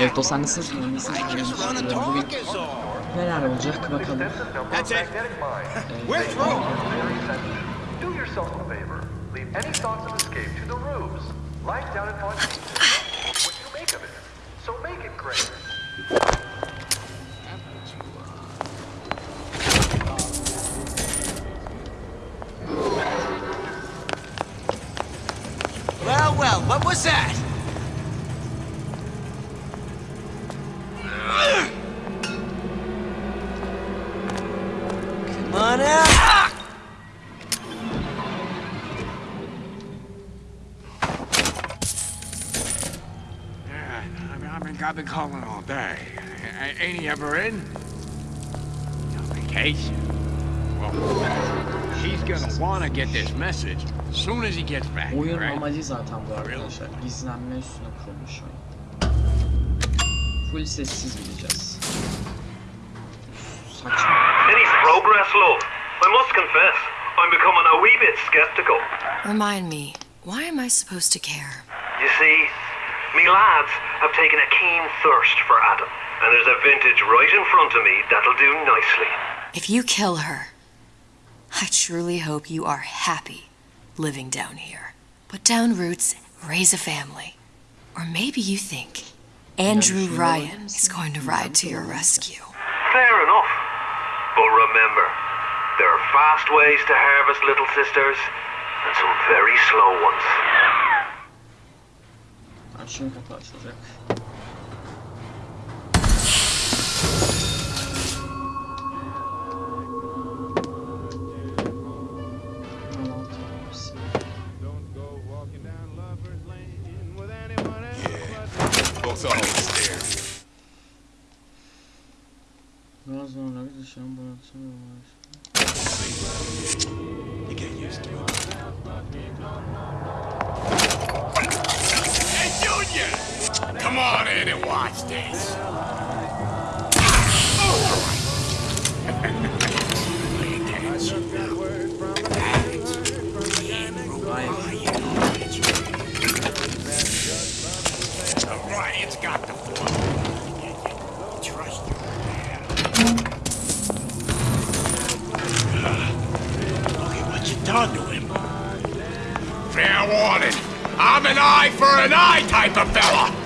Evet dostlar nasılsınız? Nasılsınız? Bugün neler olacak bakalım. That's it. We're through. Do yourself a favor. Leave any thoughts of escape to the rubes. Life down in Fontaine. What you make of it. So make it great. Well, well, what was that? I've been, calling all day. A- Ain't he ever in? On vacation? Well, he's gonna wanna get this message as soon as he gets back, Oyun right? amacı zaten bu arkadaşlar. Gizlenme üstüne kurulmuş oyun. Full sessiz gideceğiz. Saçma. Any progress, love? I must confess, I'm becoming a wee bit skeptical. Remind me, why am I supposed to care? You see, me lads have taken a keen thirst for Adam, and there's a vintage right in front of me that'll do nicely. If you kill her, I truly hope you are happy living down here. Put down roots, raise a family. Or maybe you think Andrew Ryan is going to ride to your rescue. Fair enough. But remember, there are fast ways to harvest little sisters, and some very slow ones. Açın kapı açılacak. Biraz sonra dışarı bıraksana. You get used to it. Come on in and watch this. Ryan's got the. Trust what you done to him. Fair warning. I'm an eye for an eye type of fella.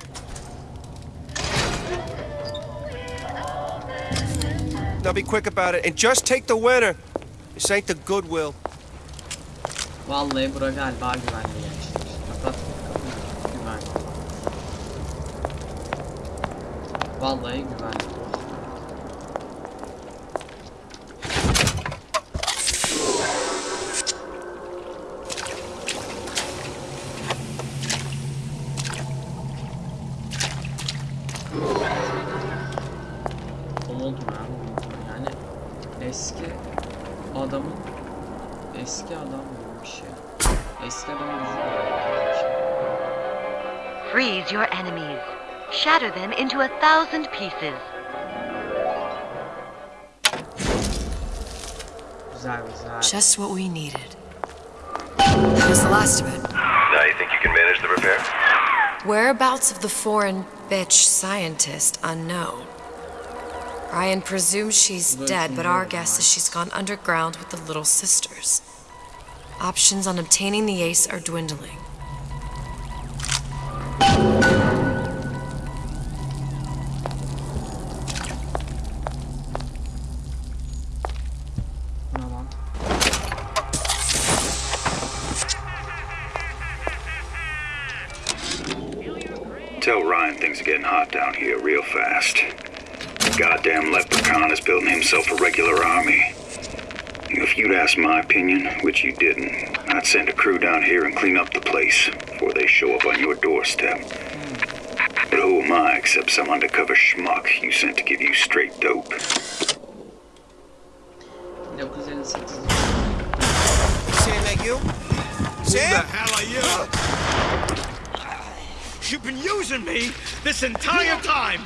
Now be quick about it and just take the winner. This ain't the Goodwill. Vallahi bura galiba güvenli gençler. Kapat kapıyı. Güvenli. Vallahi güvenli. Into a thousand pieces. Güzel güzel. Just what we needed. That was the last of it. Now you think you can manage the repair? Whereabouts of the foreign bitch scientist unknown. Ryan presumes she's dead, but our guess is she's gone underground with the Little Sisters. Options on obtaining the ace are dwindling. Asked my opinion, which you didn't, I'd send a crew down here and clean up the place before they show up on your doorstep. But who am I except some undercover schmuck you sent to give you straight dope? 1958. Sam, that you? Sam? Who the hell are you? You've been using me this entire time!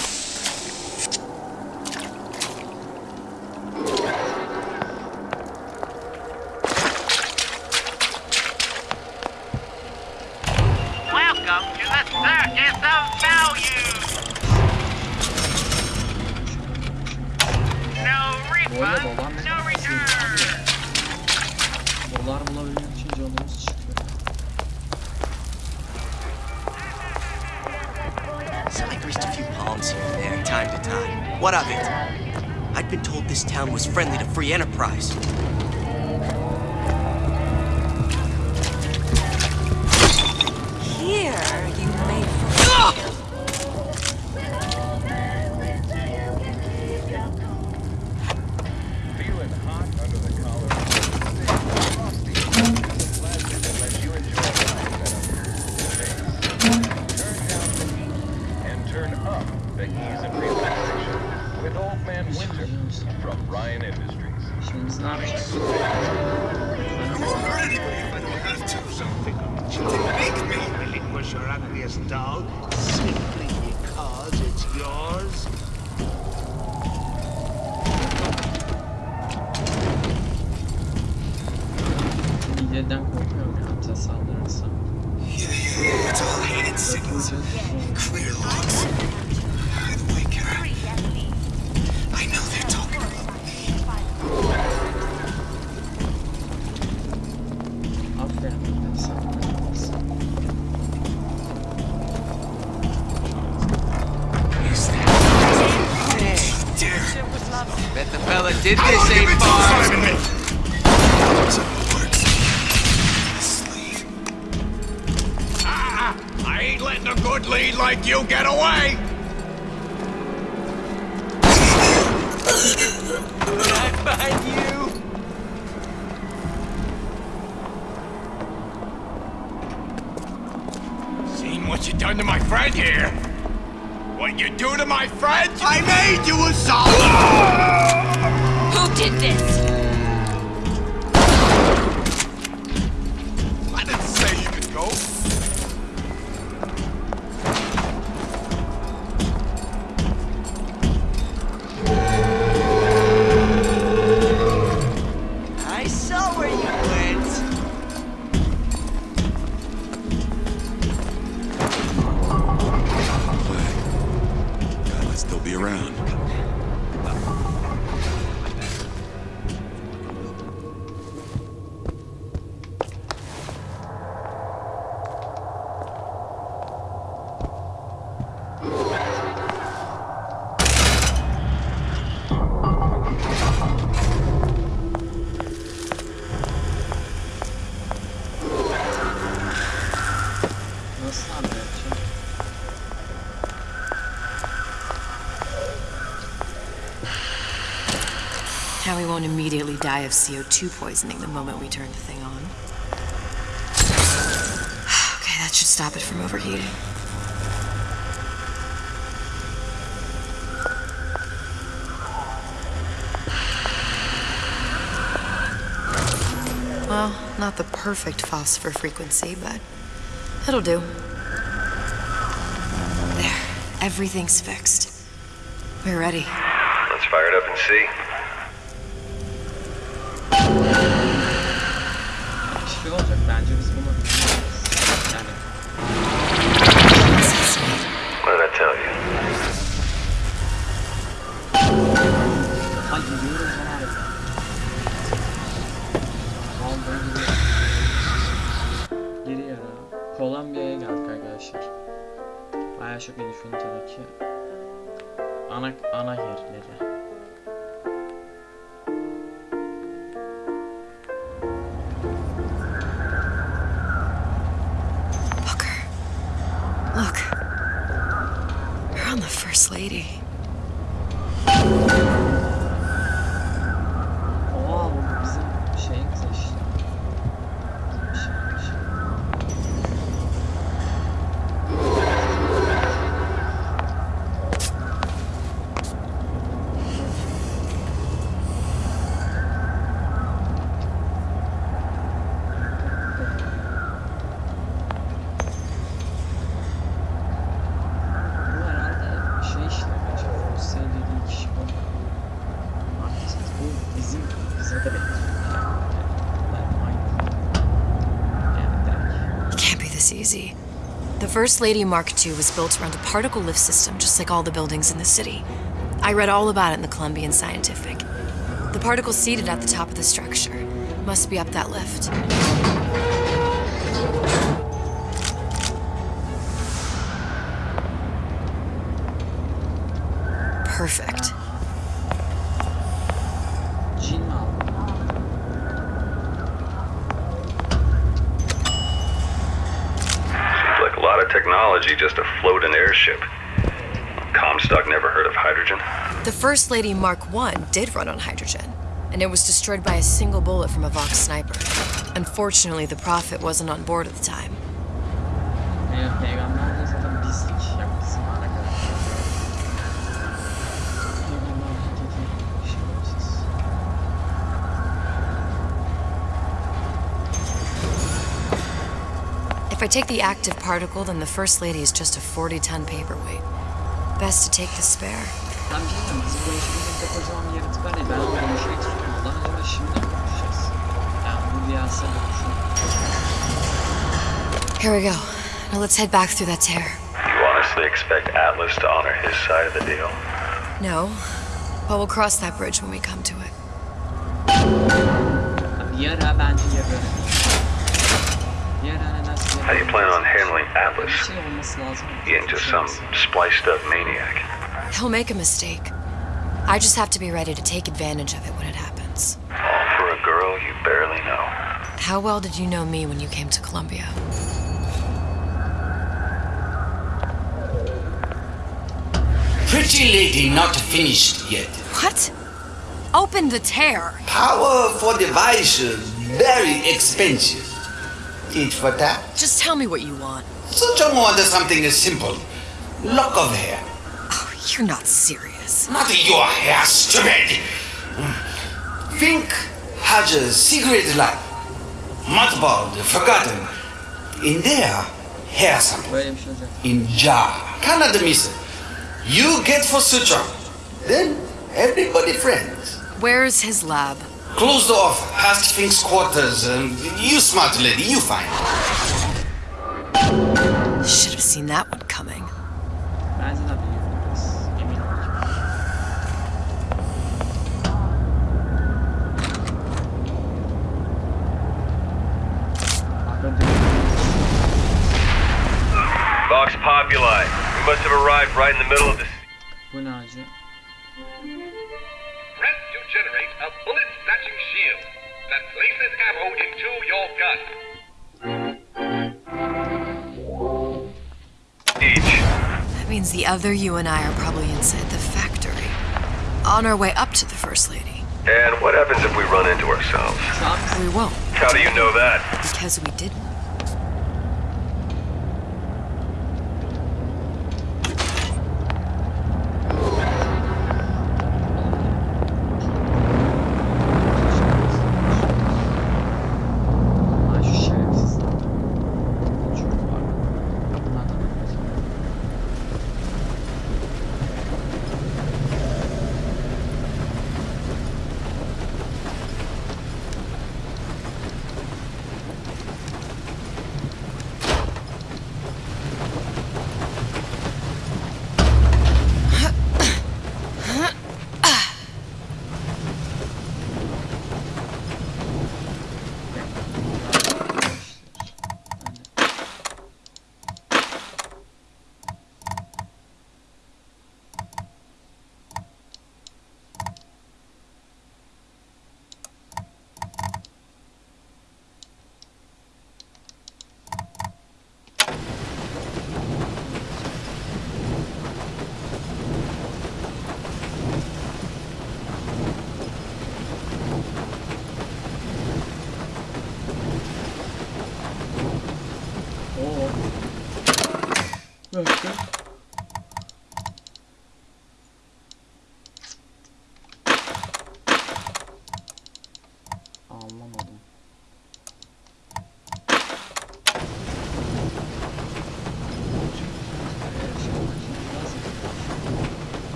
I greased a few palms here and there, time to time. What of it? I'd been told this town was friendly to free enterprise. Won't immediately die of CO2 poisoning the moment we turn the thing on. Okay, that should stop it from overheating. Well, not the perfect phosphor frequency, but it'll do. There, everything's fixed. We're ready. Let's fire it up and see. On the First Lady. Oha bu bizim şeyimiz işte. Şeymiş. Bu herhalde şey işte arkadaşlar. Fosil dediği kişi bu. Haklısınız. Bu bizim bize de benziyor. Yani aynı. Yani direkt. It can't be this easy. The First Lady Mark II was built around a particle lift system, just like all the buildings in the city. I read all about it in the Columbian Scientific. The particles seated at the top of the structure must be up that lift. First Lady Mark I did run on hydrogen, and it was destroyed by a single bullet from a Vox sniper. Unfortunately, the Prophet wasn't on board at the time. If I take the active particle, then the First Lady is just a 40 ton paperweight. Best to take the spare. Ben bir şey diyeyim, bizim konuşmamızda kocaman bir yaratık var ya ben onu konuşmak istiyorum. Ondan acaba şimdi mi konuşacağız? Yani bu diyarsa konuşalım. Here we go. Now let's head back through that tear. You honestly expect Atlas to honor his side of the deal? No, but we'll cross that bridge when we come to it. Bir ara bence yaparım. Bir ara nedense How do you plan on handling Atlas? Bir şey olması lazım. He ain't just some spliced up maniac. He'll make a mistake. I just have to be ready to take advantage of it when it happens. All for a girl you barely know. How well did you know me when you came to Columbia? Pretty lady not finished yet. What? Open the tear. Power for device very expensive. Tit for that? Just tell me what you want. Such a want something as simple. Lock of hair. You're not serious. Not your hair, stupid. Fink has a secret life. Mothballed, forgotten. In there, hair sample. Böyle bir şey olacak. In jar. Cannot miss it. You get for Suchong. Then everybody friends. Where's his lab? Closed off, past Fink's quarters. Um, you smart lady, you find. Should have seen that one coming. Ben zaten biliyorum biraz. Emin olacağım. Vox Populi. We must have arrived right in the middle of the Bu ne acı? Press to generate a bullet snatching shield that places ammo into your gun. Each. That means the other you and I are probably inside the factory. On our way up to the First Lady. And what happens if we run into ourselves? We won't, How do you know that? because we didn't.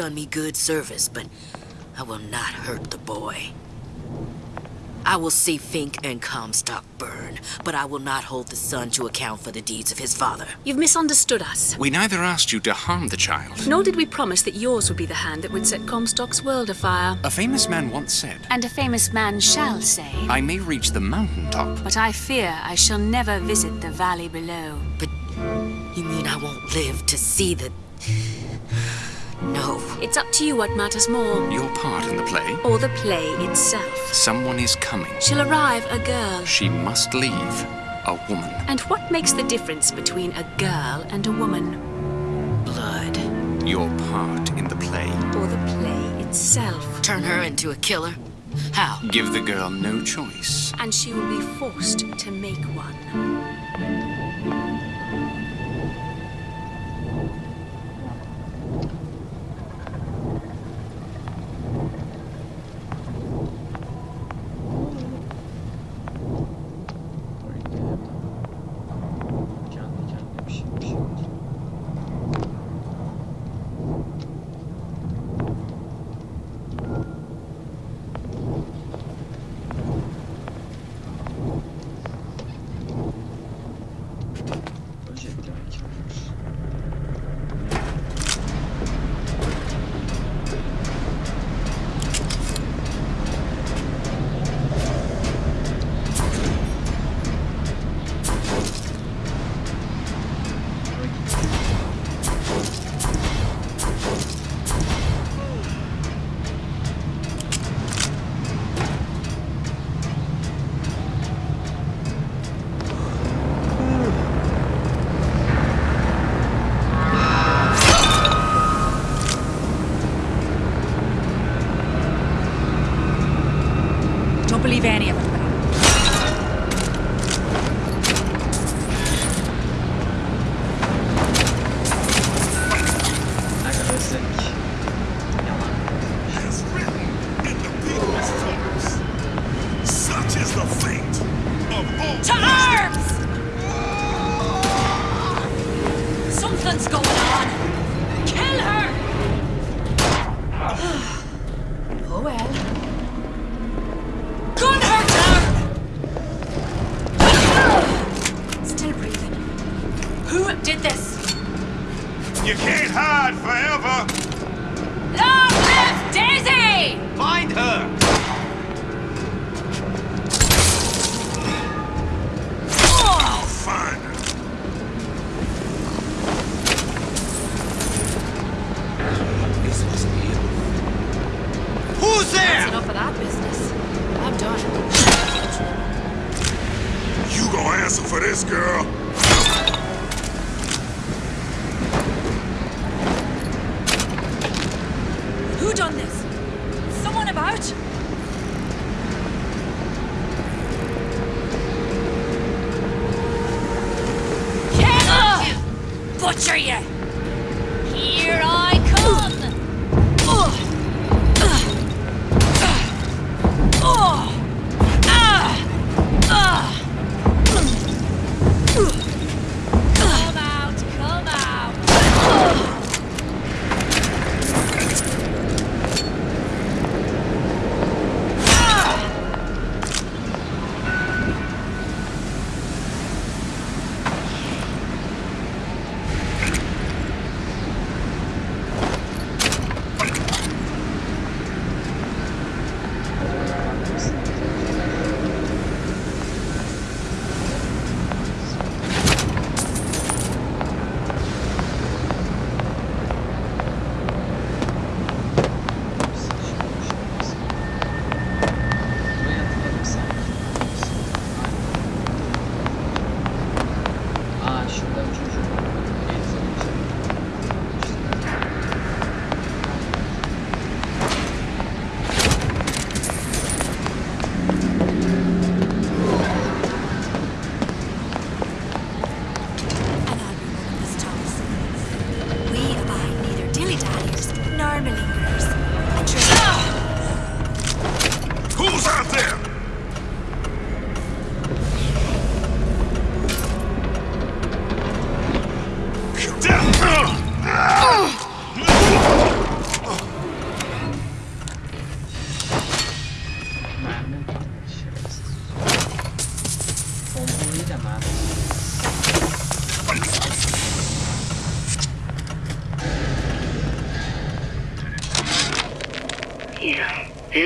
Done me good service, but I will not hurt the boy. I will see Fink and Comstock burn, but I will not hold the son to account for the deeds of his father. You've misunderstood us. We neither asked you to harm the child. Nor did we promise that yours would be the hand that would set Comstock's world afire. A famous man once said, And a famous man shall say. I may reach the mountaintop. But I fear I shall never visit the valley below. But you mean I won't live to see the. No. It's up to you what matters more. Your part in the play? Or the play itself. Someone is coming. She'll arrive a girl. She must leave. A woman. And what makes the difference between a girl and a woman? Blood. Your part in the play. Or the play itself. Turn her into a killer? How? Give the girl no choice. And she will be forced to make one.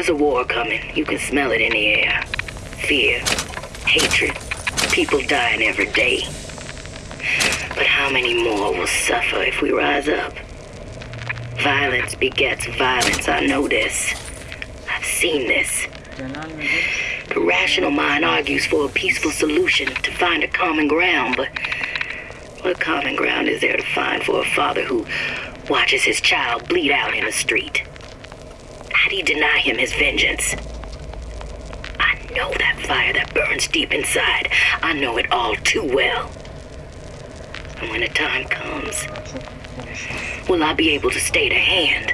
There's a war coming. You can smell it in the air. Fear, hatred, people dying every day. But how many more will suffer if we rise up? Violence begets violence, I know this. I've seen this. The rational mind argues for a peaceful solution to find a common ground, but what common ground is there to find for a father who watches his child bleed out in the street? Deny him his vengeance? I know that fire that burns deep inside. I know it all too well. And when the time comes, will I be able to stay to hand?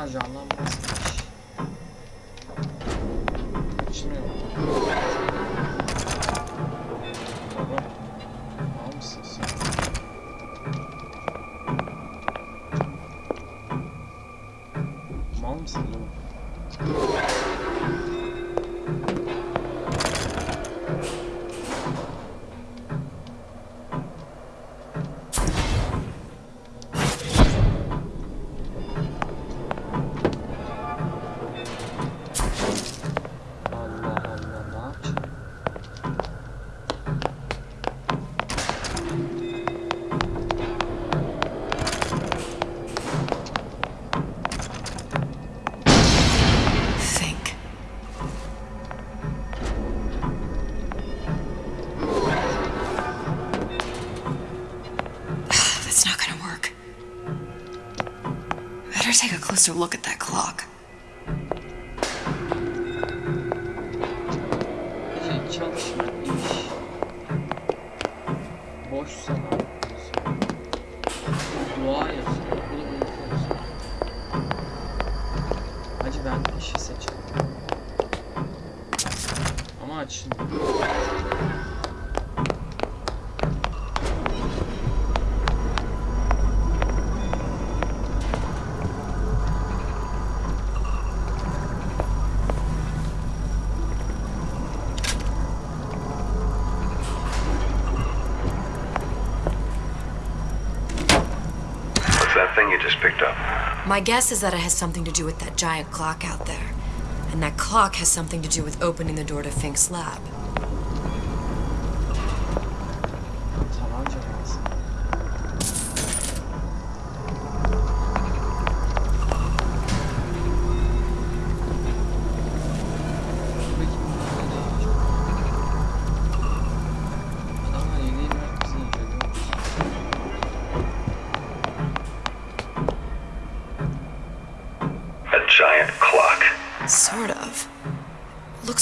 Maazallah. Closer look at picked up? My guess is that it has something to do with that giant clock out there. And that clock has something to do with opening the door to Fink's lab.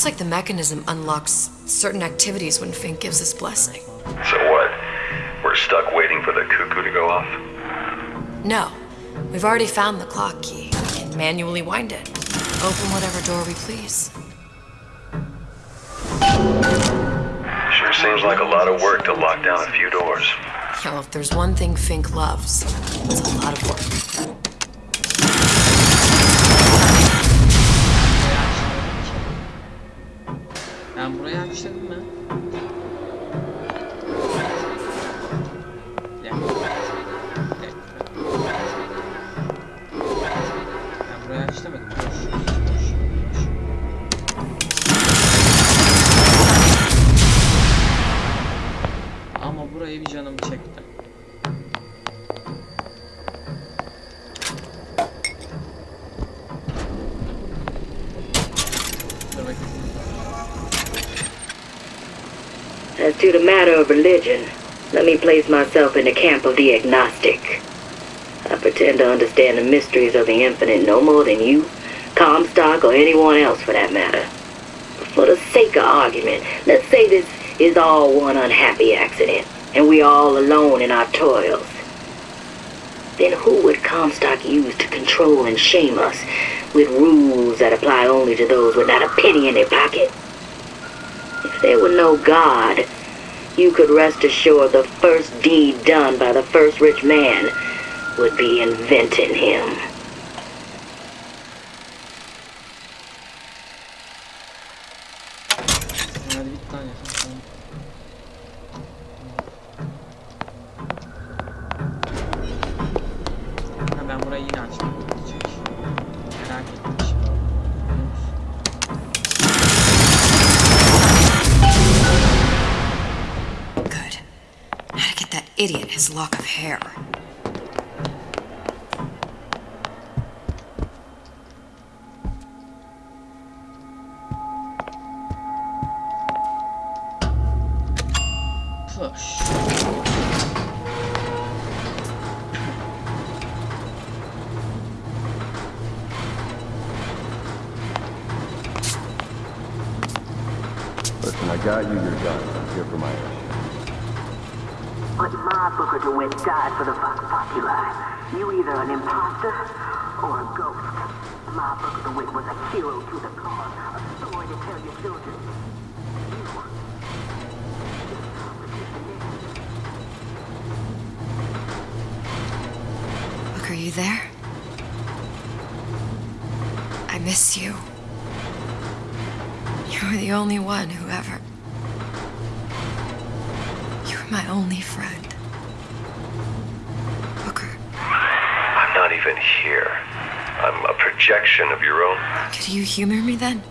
Like the mechanism unlocks certain activities when Fink gives his blessing. So what? We're stuck waiting for the cuckoo to go off? No, we've already found the clock key. We can manually wind it. Open whatever door we please. Sure seems like a lot of work to lock down a few doors. Well, if there's one thing Fink loves, it's a lot of work. Ben to the matter of religion, let me place myself in the camp of the agnostic. I pretend to understand the mysteries of the infinite no more than you, Comstock, or anyone else for that matter. For the sake of argument, let's say this is all one unhappy accident, and we are all alone in our toils. Then who would Comstock use to control and shame us with rules that apply only to those with not a penny in their pocket? If there were no God, you could rest assured the first deed done by the first rich man would be inventing him. Could you humor me then?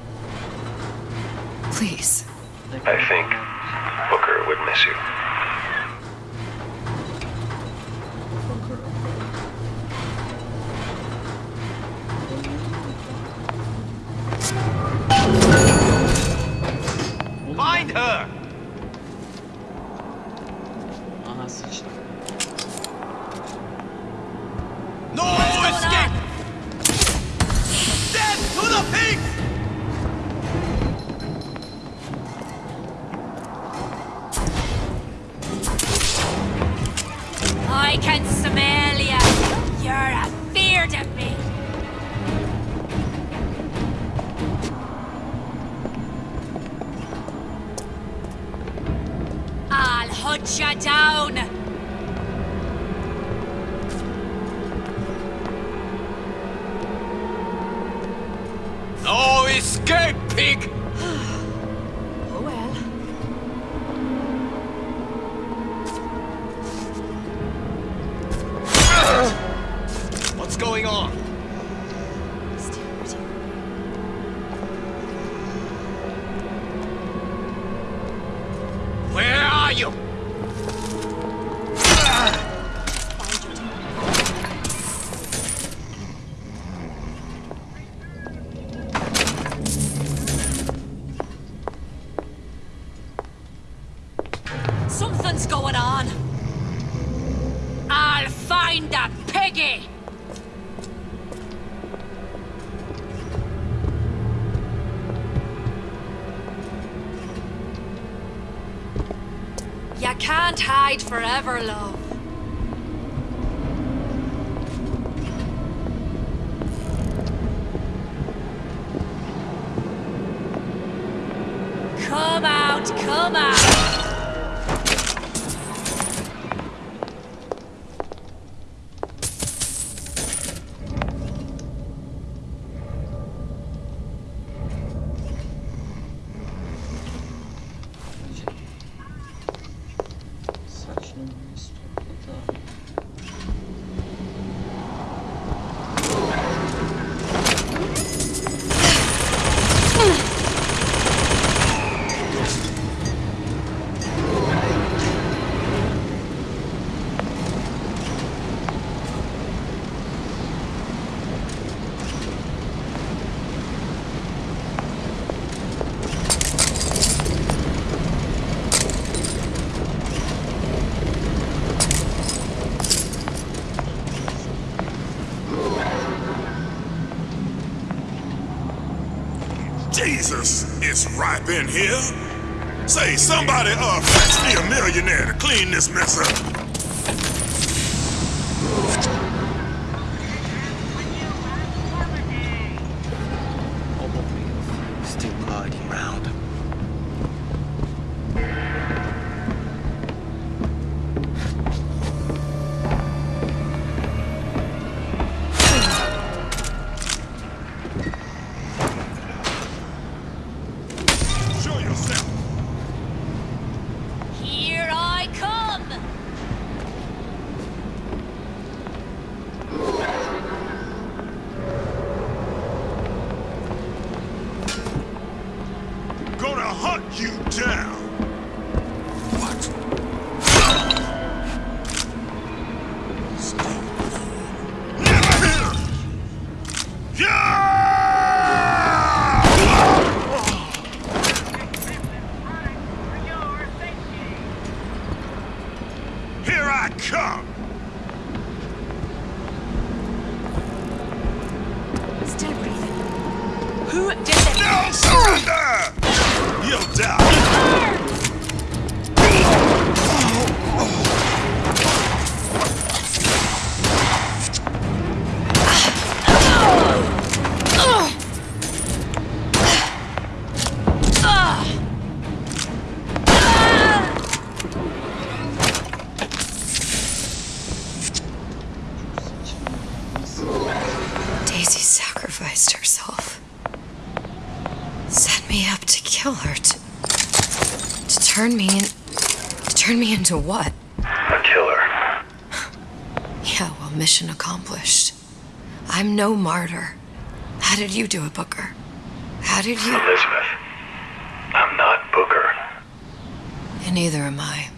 Jesus, it's ripe in here. Say, somebody uh fetch me a millionaire to clean this mess up. Into what? A killer. Yeah, well, mission accomplished. I'm no martyr. How did you do it, Booker? How did you. Elizabeth. I'm not Booker. And neither am I.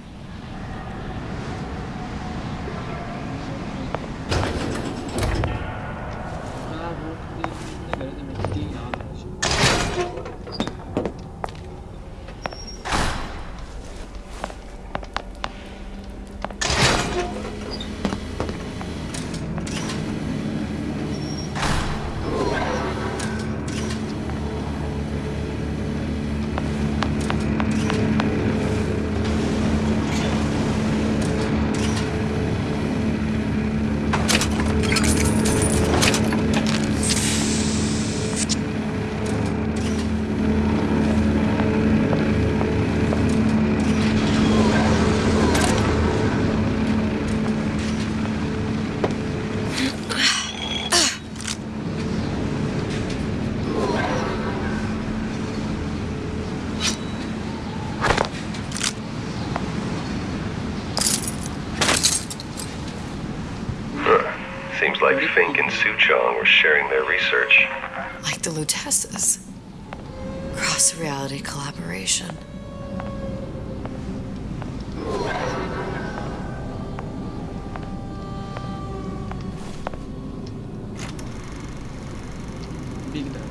and Suchong were sharing their research. Like the Luteces. Cross reality collaboration.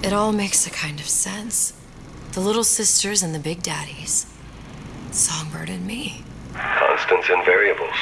It all makes a kind of sense. The little sisters and the big daddies. Songbird and me. Constants and variables.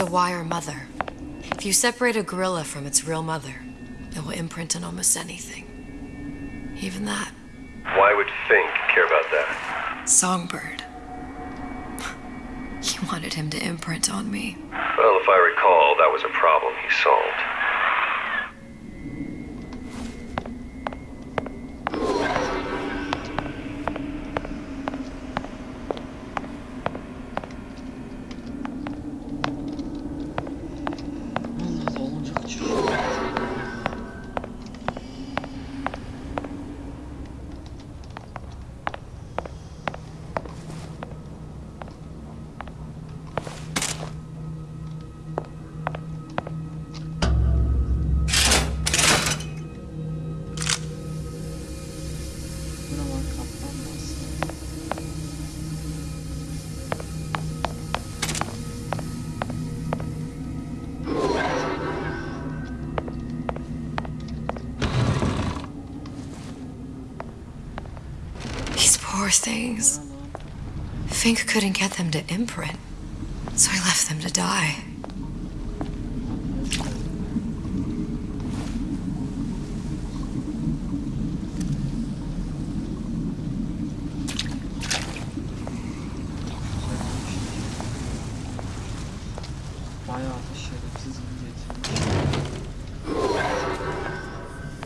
A wire mother. If you separate a gorilla from its real mother, it will imprint on almost anything. Even that. Why would Fink care about that? Songbird. He wanted him to imprint on me. Well, if I recall, that was a problem he solved. Things. Fink couldn't get them to imprint, so I left them to die.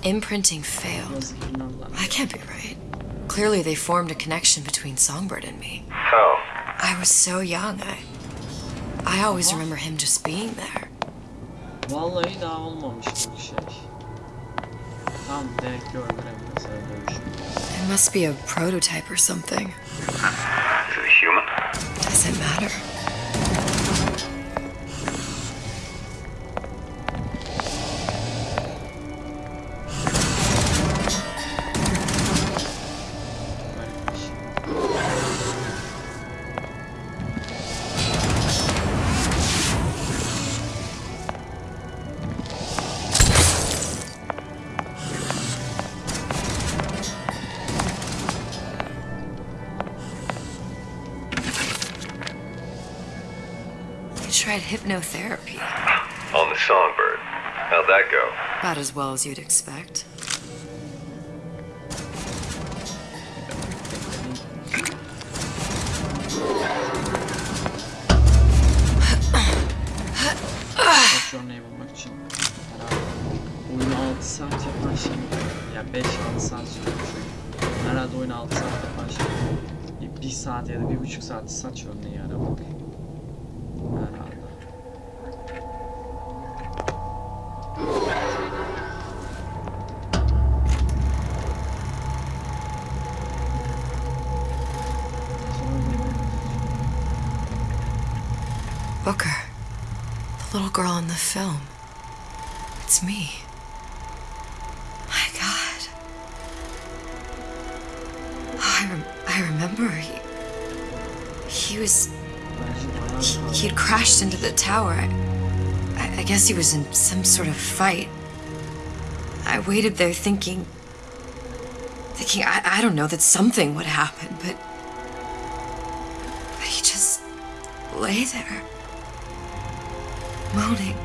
Imprinting failed. I can't be right. Clearly, they formed a connection between Songbird and me. How? I was so young. I, I always remember him just being there. Vallahi daha olmamış bu şey. Tam direkt gördüm mesela dövüşü. It must be a prototype or something. Is it a human? Does it matter? Hypnotherapy. On the Songbird. How'd that go? About as well as you'd expect. Patronya'yı bulmak için herhalde oyunu 6 saat yapan ya 5-6 saat sürüyor çünkü. Herhalde oyunu 6 saat 1 saat ya da 1,5 saat saç örneği aramak. Herhalde. The film. It's me. My God. Oh, I, rem- I remember he. He was he had crashed into the tower. I, I, I guess he was in some sort of fight. I waited there thinking, thinking, I, I don't know, that something would happen, but, but he just lay there, moaning.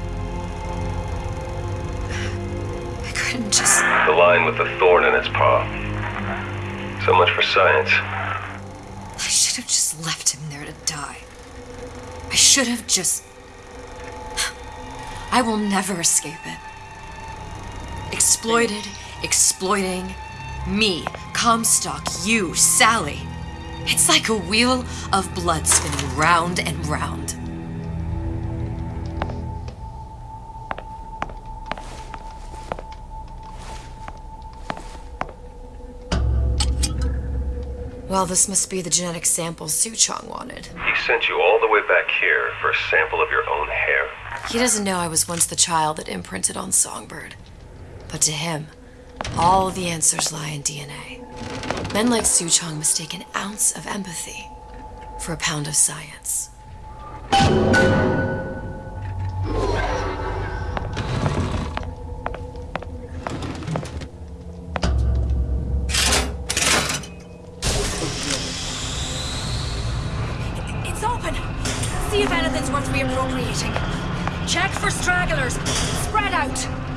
The line with the thorn in its paw. So much for science. I should have just left him there to die. I should have just. I will never escape it. Exploited, exploiting me, Comstock, you, Sally. It's like a wheel of blood spinning round and round. Well, this must be the genetic sample Suchong wanted. He sent you all the way back here for a sample of your own hair. He doesn't know I was once the child that imprinted on Songbird. But to him, all the answers lie in DNA. Men like Suchong mistake an ounce of empathy for a pound of science. If anything's worth reappropriating. Check for stragglers. Spread out.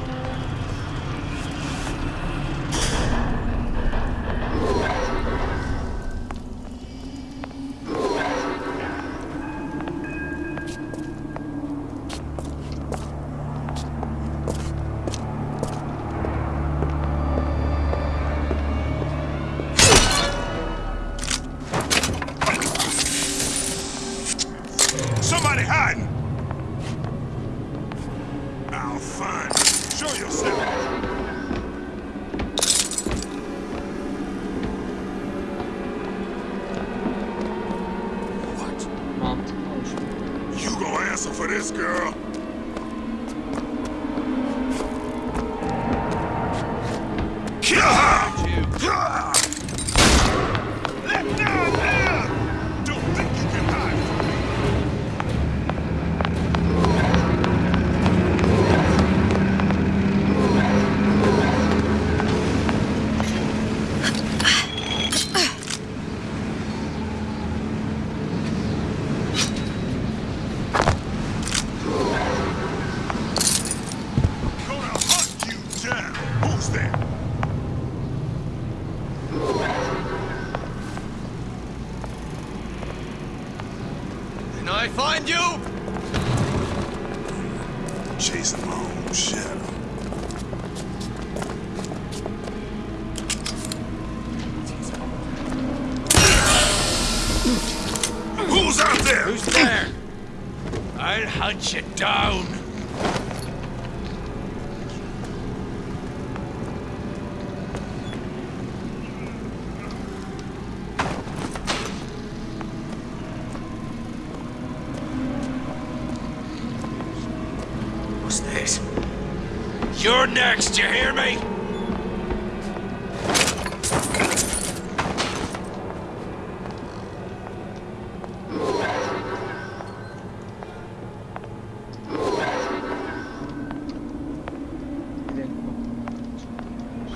You're next, you hear me?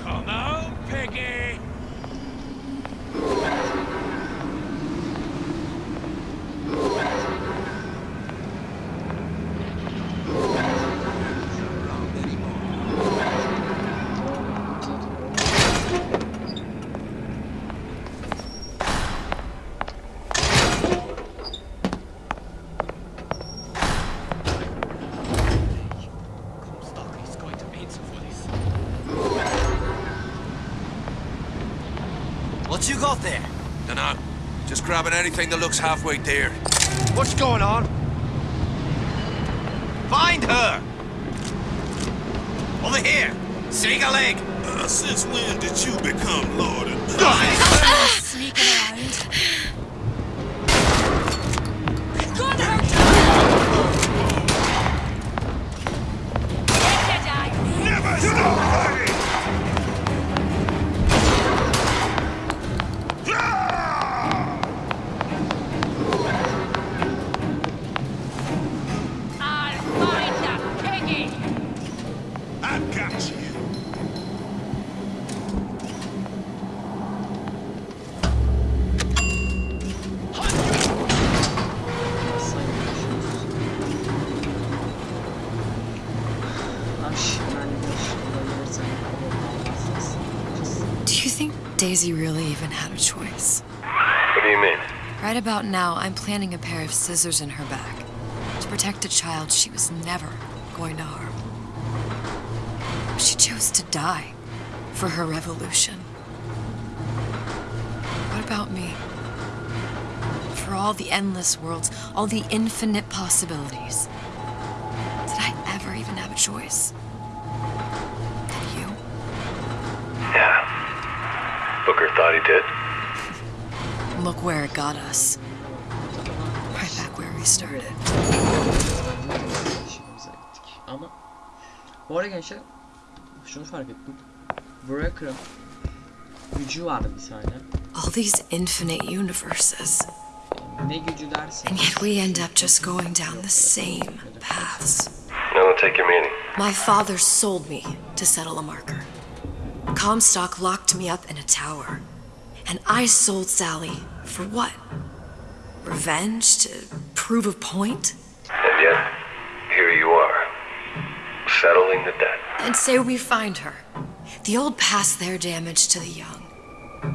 Come on, piggy! You there? Dunno. Just grabbing anything that looks halfway there. What's going on? Find her! Over here! Sneak a leg! Uh, since when did you become Lord and even had a choice. What do you mean? Right about now, I'm planting a pair of scissors in her back to protect a child she was never going to harm. She chose to die for her revolution. What about me? For all the endless worlds, all the infinite possibilities. Did I ever even have a choice? Booker thought he did. Look where it got us. Right back where we started. Gittik. Ama bu arada gençler şunu fark ettim. Breaker'ın gücü vardı bir tane. All these infinite universes. Ne gücü dersen. And yet we end up just going down the same paths. No, take your meaning. My father sold me to settle a marker. Comstock locked me up in a tower. And I sold Sally for what? Revenge? To prove a point? And yet, here you are, settling the debt. And say we find her. The old past their damage to the young.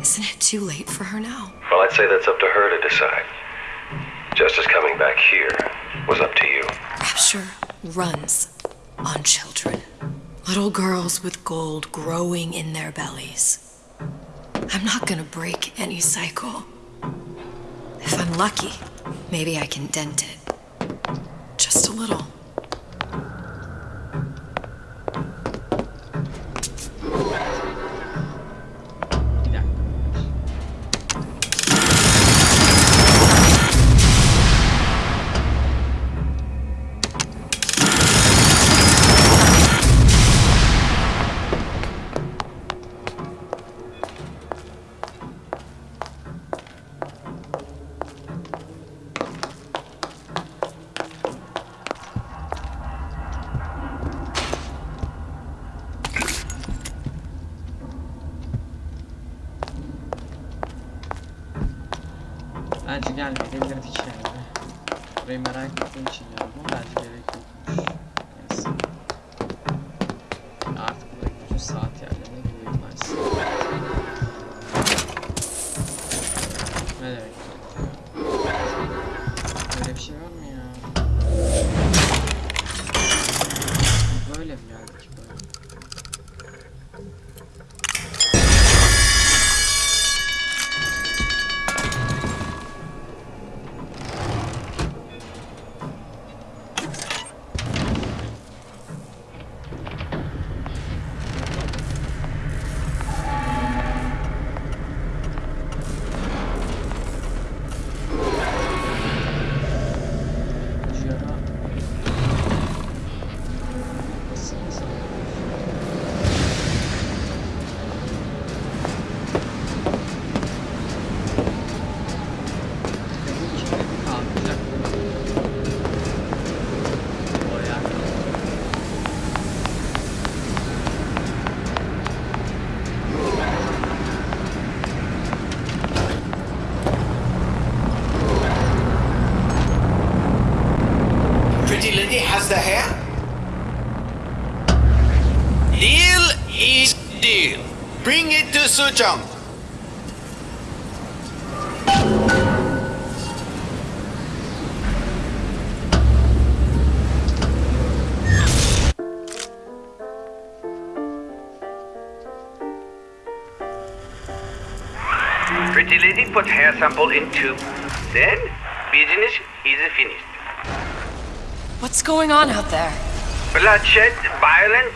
Isn't it too late for her now? Well, I'd say that's up to her to decide. Justice coming back here was up to you. Rapture runs on children. Little girls with gold growing in their bellies. I'm not gonna break any cycle. If I'm lucky, maybe I can dent it. Just a little. sinyal bize bir fikir verdi. Rayman Rank'ın için yani. Bunlar bir it to Pretty lady put hair sample in tube. Then, business is finished. What's going on out there? Bloodshed, violence,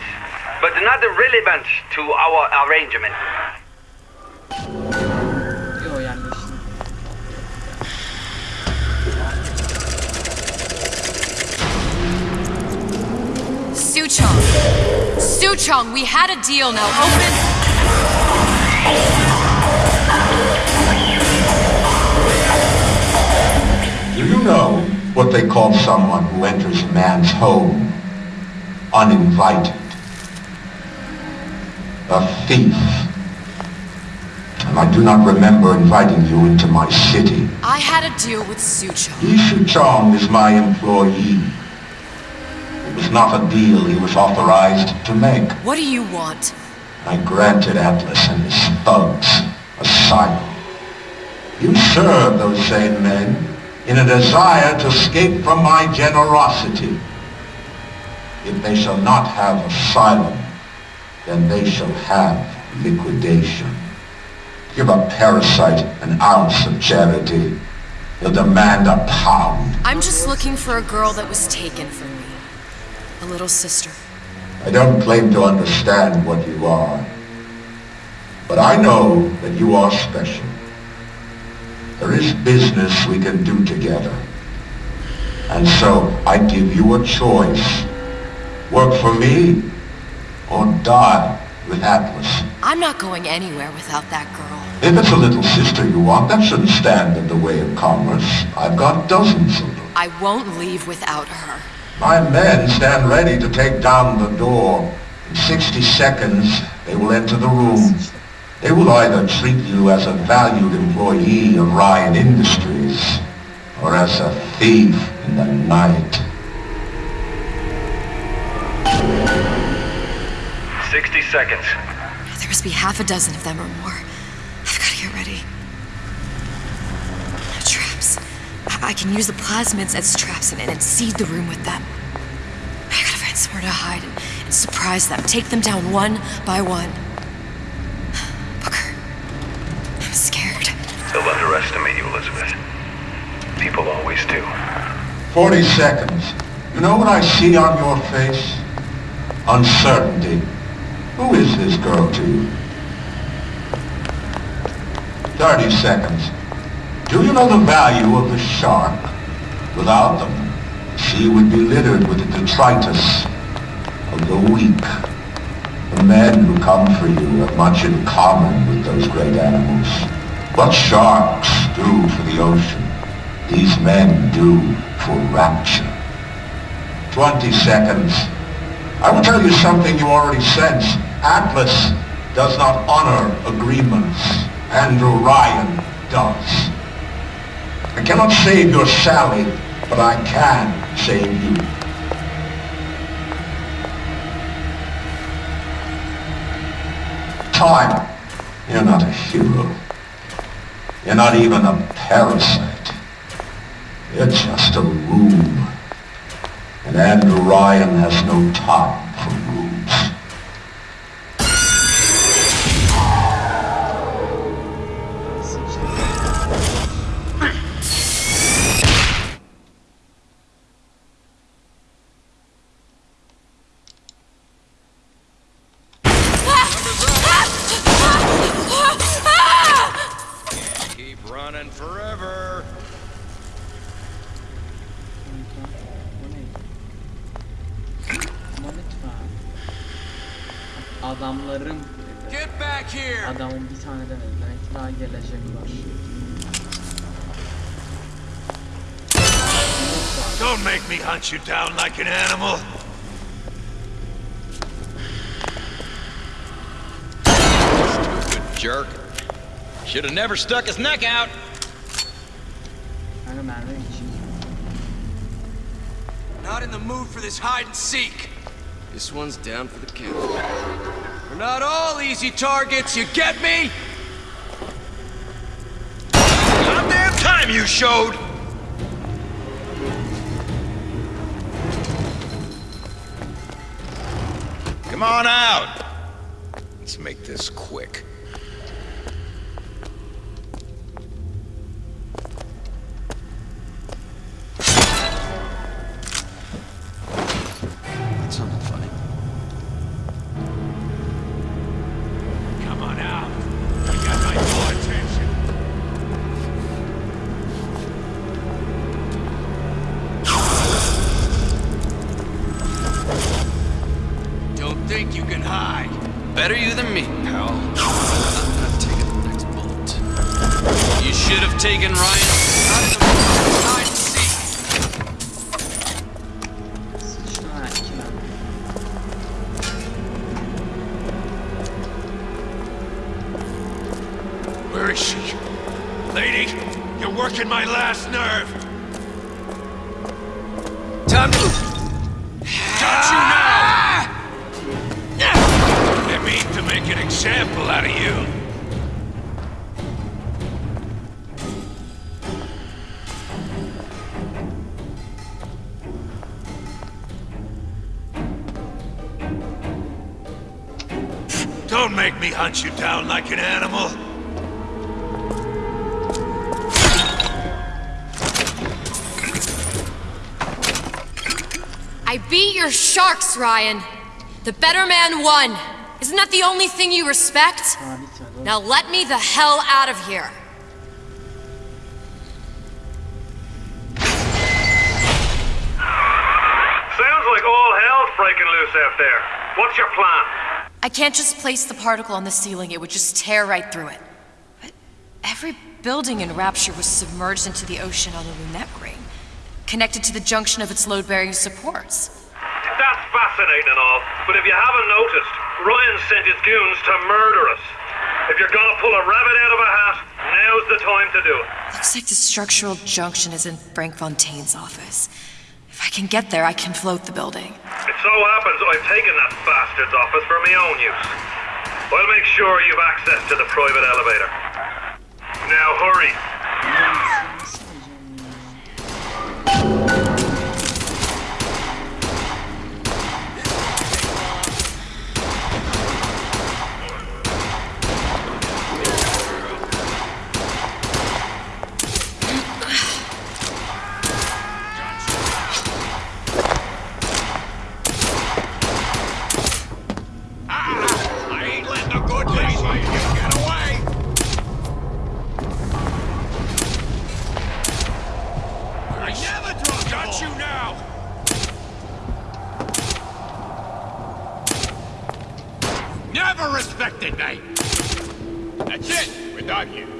but not relevant to our arrangement. Suchong! Suchong, we had a deal now. Open. Do you know what they call someone who enters a man's home uninvited? A thief. I do not remember inviting you into my city. I had a deal with Suchong. Yi Chong is my employee. It was not a deal he was authorized to make. What do you want? I granted Atlas and his thugs asylum. You serve those same men in a desire to escape from my generosity. If they shall not have asylum, then they shall have liquidation. Give a parasite an ounce of charity. He'll demand a pound. I'm just looking for a girl that was taken from me. A little sister. I don't claim to understand what you are. But I know that you are special. There is business we can do together. And so I give you a choice. Work for me or die with Atlas. I'm not going anywhere without that girl. If it's a little sister you want, that shouldn't stand in the way of commerce. I've got dozens of them. I won't leave without her. My men stand ready to take down the door. In 60 seconds, they will enter the room. They will either treat you as a valued employee of Ryan Industries, or as a thief in the night. 60 seconds. There must be half a dozen of them or more. I've got to get ready. Traps. I I can use the plasmids as traps and, and seed the room with them. I gotta find somewhere to hide and, and surprise them. Take them down one by one. Booker. I'm scared. They'll underestimate you, Elizabeth. People always do. 40 seconds. You know what I see on your face? Uncertainty. Who is this girl to you? 30 seconds. Do you know the value of the shark? Without them, the sea would be littered with the detritus of the weak. The men who come for you have much in common with those great animals. What sharks do for the ocean, these men do for rapture. 20 seconds. I will tell you something you already sense. Atlas does not honor agreements. Andrew Ryan does. I cannot save your Sally, but I can save you. Time. You're not a hero. You're not even a parasite. You're just a room. And Andrew Ryan has no time lütfen. Adamlarım. Get back here. Adamın bir tane demedi. Demek ki daha gelecekler. Don't make me hunt you down like an animal. Stupid jerk. Should have never stuck his neck out. Not in the mood for this hide and seek. This one's down for the count. We're not all easy targets, you get me? Goddamn time you showed. Come on out. Let's make this quick. Don't make me hunt you down like an animal. I beat your sharks, Ryan. The better man won. Isn't that the only thing you respect? Now let me the hell out of here. Sounds like all hell's breaking loose out there. What's your plan? I can't just place the particle on the ceiling, it would just tear right through it. But every building in Rapture was submerged into the ocean on the Lunette ring, connected to the junction of its load-bearing supports. That's fascinating and all, but if you haven't noticed, Ryan sent his goons to murder us. If you're gonna pull a rabbit out of a hat, now's the time to do it. Looks like the structural junction is in Frank Fontaine's office. If I can get there, I can float the building. It so happens I've taken that bastard's office for my own use. I'll make sure you've access to the private elevator. Now hurry. I ain't letting a good lady get away! I never dropped Got you now! Me! That's it! We're done here.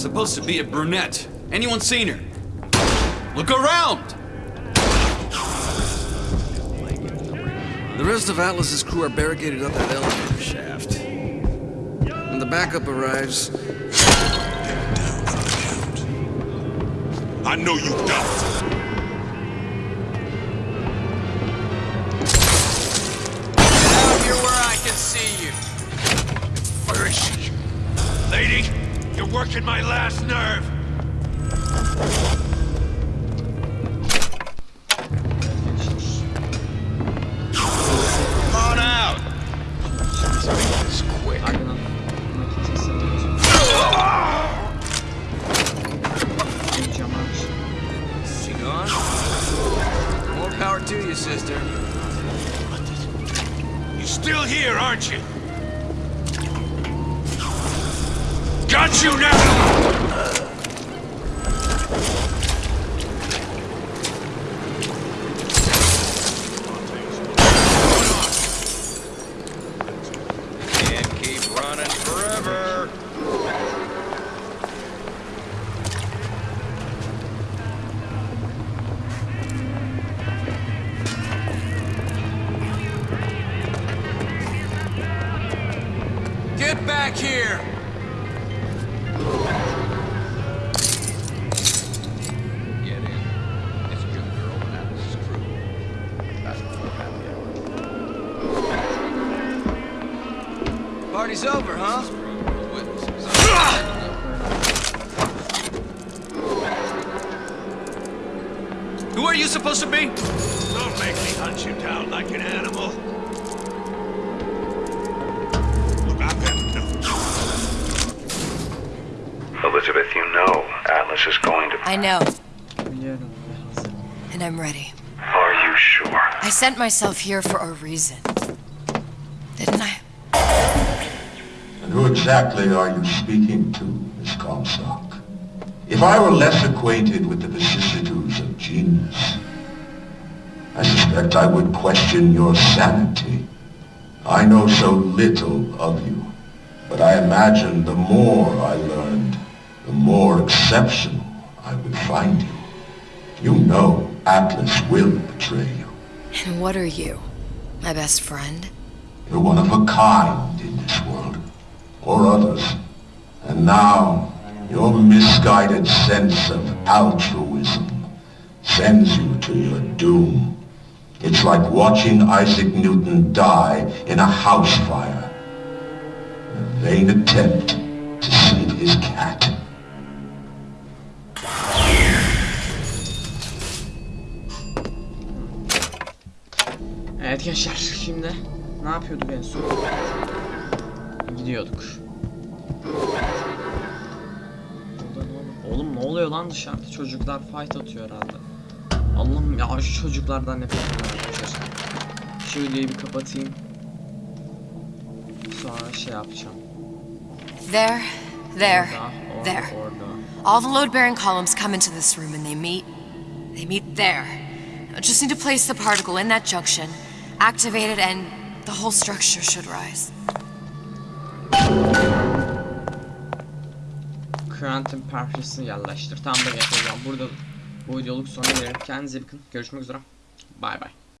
There's supposed to be a brunette. Anyone seen her? Look around! The rest of Atlas's crew are barricaded up that elevator shaft. When the backup arrives, I know you don't. Out here where I can see you. Working my last nerve. Don't make me hunt you down like an animal. Look, I've had enough. Elizabeth, you know Atlas is going to. I know, Biliyorum ve hazırım. and I'm ready. Are you sure? I sent myself here for a reason. Didn't I? And who exactly are you speaking to, Miss Comstock? If I were less acquainted with the vicissitudes of genius, I suspect I would question your sanity. I know so little of you, but I imagine the more I learned, the more exceptional I would find you. You know Atlas will betray you. And what are you? My best friend? You're one of a kind in this world, or others. And now, your misguided sense of altruism sends you to your doom. It's like watching Isaac Newton die in a house fire. A vain attempt to save his cat. Evet gençler şimdi ne yapıyorduk en son? Gidiyorduk. Oğlum ne oluyor lan dışarıda? Çocuklar fight atıyor herhalde. Allah'ım ya şu çocuklardan nefret ediyorum. Şu videoyu bir kapatayım. Sonra şey yapacağım. There, there, Orada, there. orada. All the load-bearing columns come into this room and they meet... They meet there. I just need to place the particle in that junction, activate it, and the whole structure should rise. Quantum parçasını yerleştir. Tam da getireceğim. Burada bu videoluk sona gelelim. Kendinize bakın. Görüşmek üzere. Bay bay.